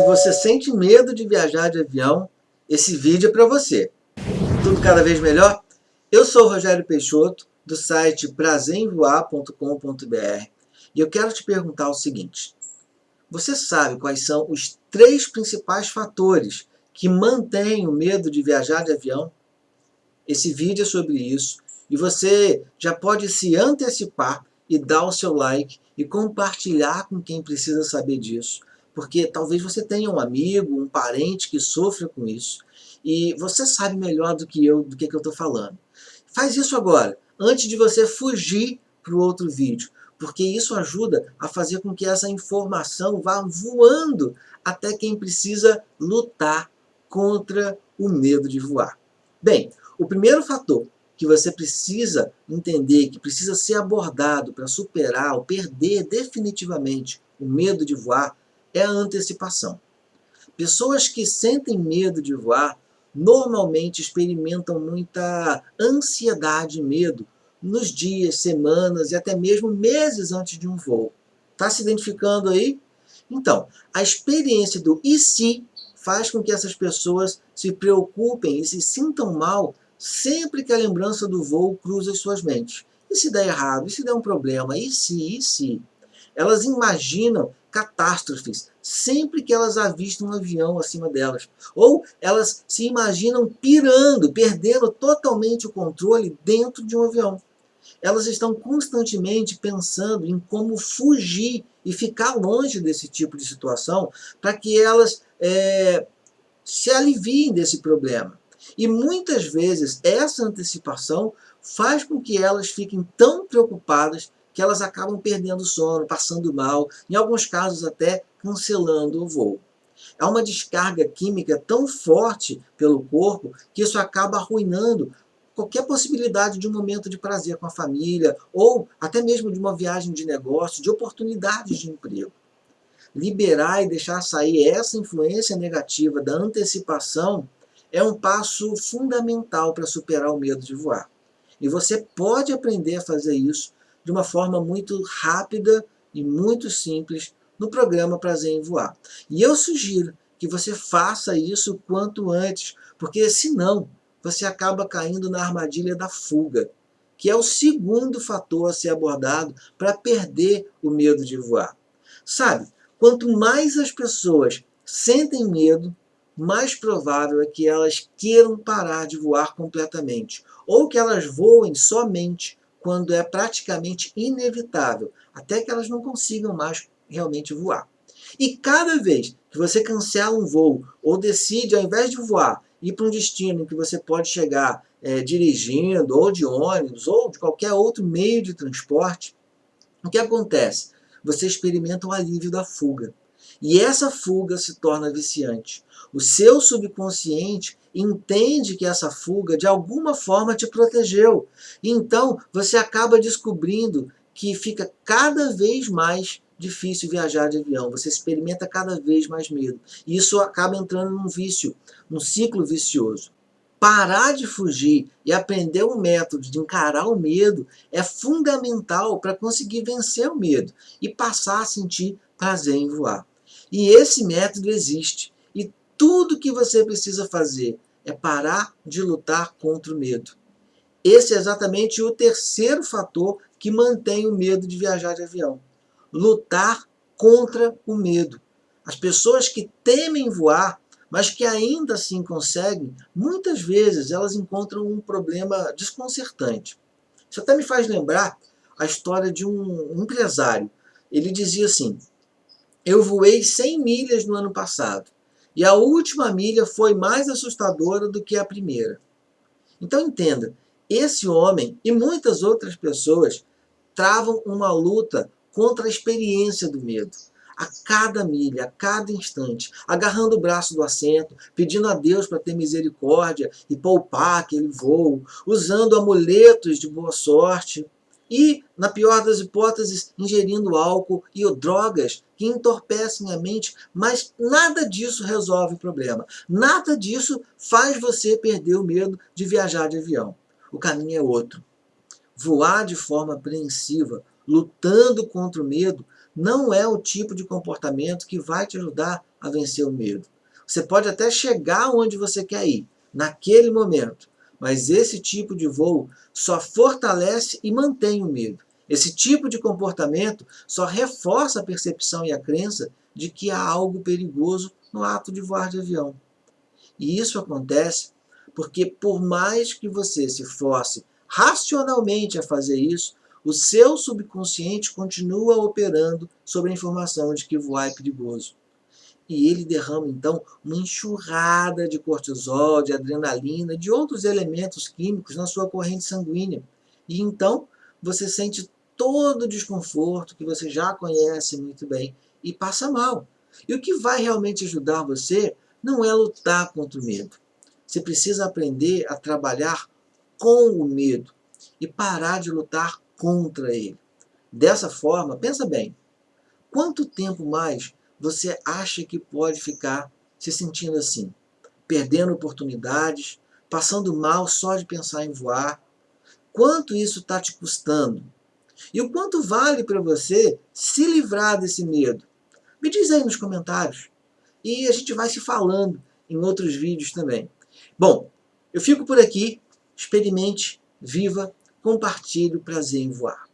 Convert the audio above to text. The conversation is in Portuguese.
Se você sente medo de viajar de avião, esse vídeo é para você. Tudo cada vez melhor? Eu sou o Rogério Peixoto, do site prazemvoar.com.br e eu quero te perguntar o seguinte. Você sabe quais são os três principais fatores que mantêm o medo de viajar de avião? Esse vídeo é sobre isso e você já pode se antecipar e dar o seu like e compartilhar com quem precisa saber disso porque talvez você tenha um amigo, um parente que sofra com isso, e você sabe melhor do que eu, do que, que eu estou falando. Faz isso agora, antes de você fugir para o outro vídeo, porque isso ajuda a fazer com que essa informação vá voando até quem precisa lutar contra o medo de voar. Bem, o primeiro fator que você precisa entender, que precisa ser abordado para superar ou perder definitivamente o medo de voar, é a antecipação. Pessoas que sentem medo de voar normalmente experimentam muita ansiedade e medo nos dias, semanas e até mesmo meses antes de um voo. Está se identificando aí? Então, a experiência do e se faz com que essas pessoas se preocupem e se sintam mal sempre que a lembrança do voo cruza as suas mentes. E se der errado? E se der um problema? E se? E se? Elas imaginam catástrofes sempre que elas avistam um avião acima delas. Ou elas se imaginam pirando, perdendo totalmente o controle dentro de um avião. Elas estão constantemente pensando em como fugir e ficar longe desse tipo de situação para que elas é, se aliviem desse problema. E muitas vezes essa antecipação faz com que elas fiquem tão preocupadas que elas acabam perdendo sono, passando mal, em alguns casos até cancelando o voo. Há uma descarga química tão forte pelo corpo que isso acaba arruinando qualquer possibilidade de um momento de prazer com a família ou até mesmo de uma viagem de negócio, de oportunidades de emprego. Liberar e deixar sair essa influência negativa da antecipação é um passo fundamental para superar o medo de voar. E você pode aprender a fazer isso de uma forma muito rápida e muito simples no programa Prazer em Voar. E eu sugiro que você faça isso quanto antes, porque senão você acaba caindo na armadilha da fuga, que é o segundo fator a ser abordado para perder o medo de voar. Sabe, quanto mais as pessoas sentem medo, mais provável é que elas queiram parar de voar completamente, ou que elas voem somente quando é praticamente inevitável, até que elas não consigam mais realmente voar. E cada vez que você cancela um voo ou decide, ao invés de voar, ir para um destino em que você pode chegar é, dirigindo, ou de ônibus, ou de qualquer outro meio de transporte, o que acontece? Você experimenta o alívio da fuga. E essa fuga se torna viciante. O seu subconsciente entende que essa fuga de alguma forma te protegeu. Então você acaba descobrindo que fica cada vez mais difícil viajar de avião, você experimenta cada vez mais medo. E isso acaba entrando num vício, num ciclo vicioso. Parar de fugir e aprender um método de encarar o medo é fundamental para conseguir vencer o medo e passar a sentir prazer em voar. E esse método existe. Tudo que você precisa fazer é parar de lutar contra o medo. Esse é exatamente o terceiro fator que mantém o medo de viajar de avião. Lutar contra o medo. As pessoas que temem voar, mas que ainda assim conseguem, muitas vezes elas encontram um problema desconcertante. Isso até me faz lembrar a história de um empresário. Ele dizia assim, eu voei 100 milhas no ano passado. E a última milha foi mais assustadora do que a primeira. Então entenda, esse homem e muitas outras pessoas travam uma luta contra a experiência do medo. A cada milha, a cada instante, agarrando o braço do assento, pedindo a Deus para ter misericórdia e poupar aquele voo, usando amuletos de boa sorte, e, na pior das hipóteses, ingerindo álcool e drogas que entorpecem a mente, mas nada disso resolve o problema. Nada disso faz você perder o medo de viajar de avião. O caminho é outro. Voar de forma apreensiva, lutando contra o medo, não é o tipo de comportamento que vai te ajudar a vencer o medo. Você pode até chegar onde você quer ir, naquele momento, mas esse tipo de voo só fortalece e mantém o medo. Esse tipo de comportamento só reforça a percepção e a crença de que há algo perigoso no ato de voar de avião. E isso acontece porque por mais que você se force racionalmente a fazer isso, o seu subconsciente continua operando sobre a informação de que voar é perigoso. E ele derrama, então, uma enxurrada de cortisol, de adrenalina, de outros elementos químicos na sua corrente sanguínea. E então, você sente todo o desconforto que você já conhece muito bem e passa mal. E o que vai realmente ajudar você não é lutar contra o medo. Você precisa aprender a trabalhar com o medo e parar de lutar contra ele. Dessa forma, pensa bem, quanto tempo mais você acha que pode ficar se sentindo assim? Perdendo oportunidades, passando mal só de pensar em voar? Quanto isso está te custando? E o quanto vale para você se livrar desse medo? Me diz aí nos comentários. E a gente vai se falando em outros vídeos também. Bom, eu fico por aqui. Experimente, viva, compartilhe o prazer em voar.